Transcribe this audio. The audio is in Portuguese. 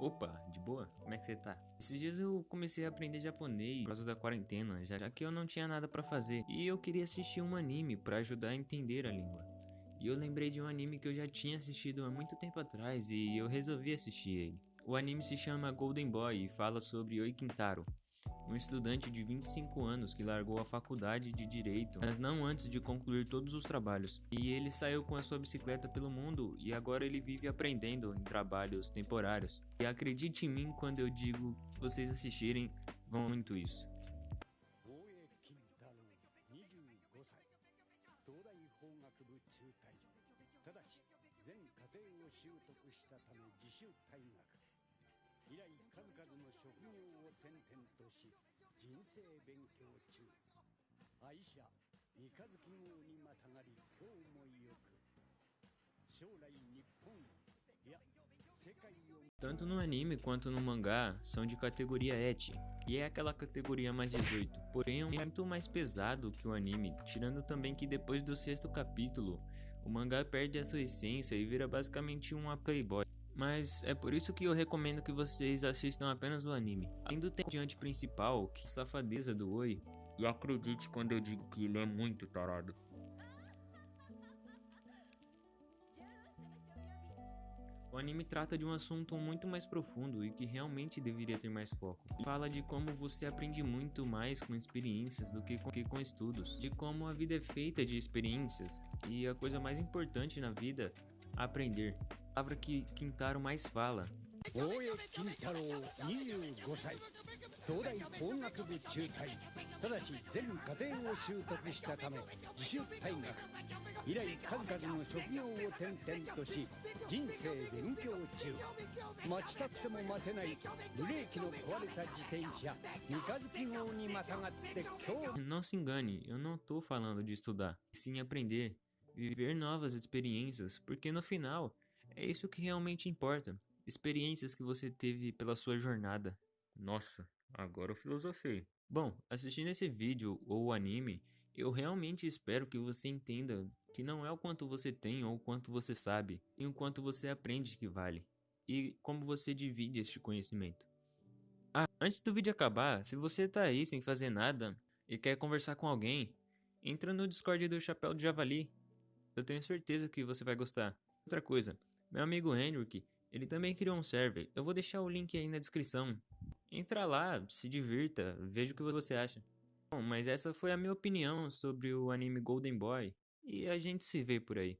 Opa, de boa? Como é que você tá? Esses dias eu comecei a aprender japonês por causa da quarentena, já que eu não tinha nada pra fazer. E eu queria assistir um anime pra ajudar a entender a língua. E eu lembrei de um anime que eu já tinha assistido há muito tempo atrás e eu resolvi assistir ele. O anime se chama Golden Boy e fala sobre Oi Kintaro, um estudante de 25 anos que largou a faculdade de direito, mas não antes de concluir todos os trabalhos. E ele saiu com a sua bicicleta pelo mundo e agora ele vive aprendendo em trabalhos temporários. E acredite em mim quando eu digo que vocês assistirem, vão muito isso. 職業を転々とし人生勉強中愛車三日月号にまたがり今日もよく将来日本いや世界を Tanto no anime quanto no mangá são de categoria eti, e é aquela categoria mais 18, porém é muito mais pesado que o anime, tirando também que depois do sexto capítulo, o mangá perde a sua essência e vira basicamente uma playboy. Mas é por isso que eu recomendo que vocês assistam apenas o anime. Além do diante principal, que é a safadeza do Oi, e acredite quando eu digo que ele é muito tarado. O anime trata de um assunto muito mais profundo e que realmente deveria ter mais foco. Fala de como você aprende muito mais com experiências do que com, que com estudos, de como a vida é feita de experiências e a coisa mais importante na vida, aprender A palavra que Quintaro mais fala 大江金太郎25歳東大法学部中退ただし全課程を習得したため自主退学以来数々の職業を転々とし人生勉強中待ちたっても待てないブレーキの壊れた自転車三日月号にまたがって今日 Não se engane, eu não tô falando de estudar, sim aprender, viver novas experiências, porque no final é isso que realmente importa. Experiências que você teve pela sua jornada. Nossa, agora eu filosofei. Bom, assistindo esse vídeo ou anime, eu realmente espero que você entenda que não é o quanto você tem ou o quanto você sabe, e o quanto você aprende que vale, e como você divide este conhecimento. Ah, antes do vídeo acabar, se você tá aí sem fazer nada e quer conversar com alguém, entra no Discord do Chapéu de Javali. Eu tenho certeza que você vai gostar. Outra coisa, meu amigo Henrik, ele também criou um server. Eu vou deixar o link aí na descrição. Entra lá, se divirta, veja o que você acha. Bom, mas essa foi a minha opinião sobre o anime Golden Boy. E a gente se vê por aí.